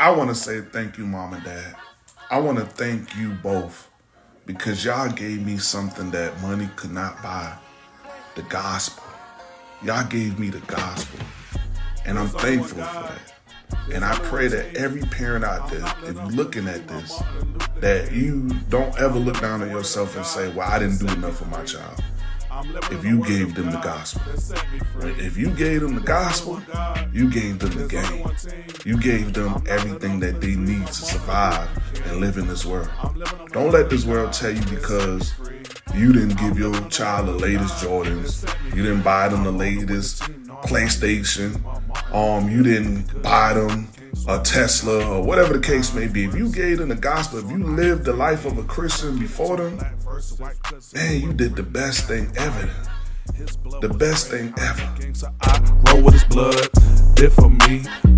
I want to say thank you, mom and dad. I want to thank you both because y'all gave me something that money could not buy the gospel. Y'all gave me the gospel. And I'm thankful for that. And I pray that every parent out there, if you're looking at this, that you don't ever look down on yourself and say, well, I didn't do enough for my child if you gave them the gospel. If you gave them the gospel, you gave them the game. You gave them everything that they need to survive and live in this world. Don't let this world tell you because you didn't give your child the latest Jordans, you didn't buy them the latest PlayStation, um, you didn't buy them a Tesla or whatever the case may be. If you gave them the gospel, if you lived the life of a Christian before them, man, you did the best thing ever. The best thing ever. roll with his blood, did for me.